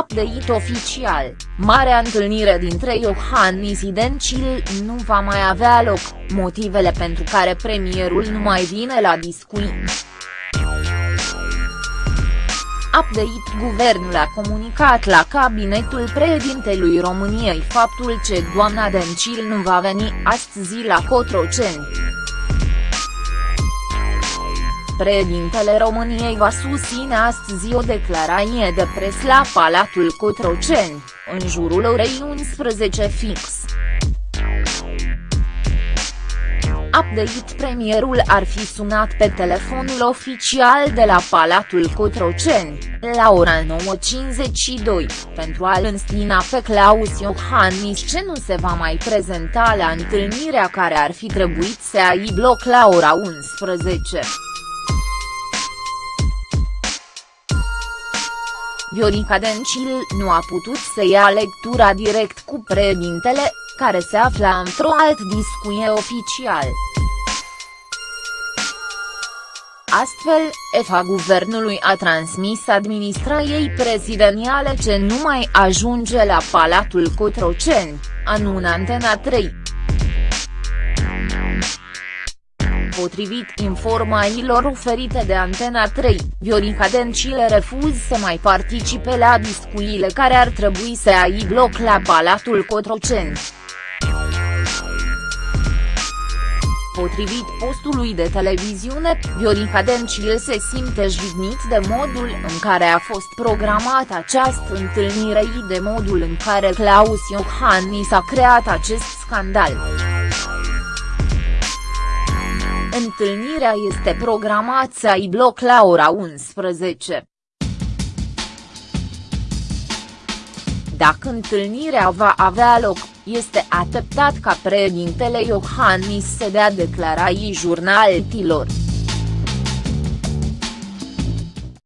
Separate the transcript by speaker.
Speaker 1: Update oficial, marea întâlnire dintre Iohannis și Dencil nu va mai avea loc, motivele pentru care premierul nu mai vine la discuții. Update Guvernul a comunicat la cabinetul președintelui României faptul că doamna Dencil nu va veni astăzi la Cotroceni. Președintele României va susține astăzi o declarație de pres la Palatul Cotroceni, în jurul orei 11 fix. Update Premierul ar fi sunat pe telefonul oficial de la Palatul Cotroceni, la ora 9.52, pentru a-l înstina pe Claus Iohannis ce nu se va mai prezenta la întâlnirea care ar fi trebuit să aibă loc la ora 11. Viorica Dencil nu a putut să ia lectura direct cu președintele, care se afla într-o alt discuție oficial. Astfel, EFA guvernului a transmis administrației prezidențiale ce nu mai ajunge la Palatul Cotroceni, anună Antena 3. Potrivit informațiilor oferite de Antena 3, Viorica Dencil refuz să mai participe la discuțiile care ar trebui să aibă loc la Palatul Cotroceni. Potrivit postului de televiziune, Viorica Dencil se simte jignit de modul în care a fost programată această întâlnire și de modul în care Claus Iohannis a creat acest scandal. Întâlnirea este programată să aibă loc la ora 11. Dacă întâlnirea va avea loc, este așteptat ca președintele Iohannis să dea declarații jurnaltilor.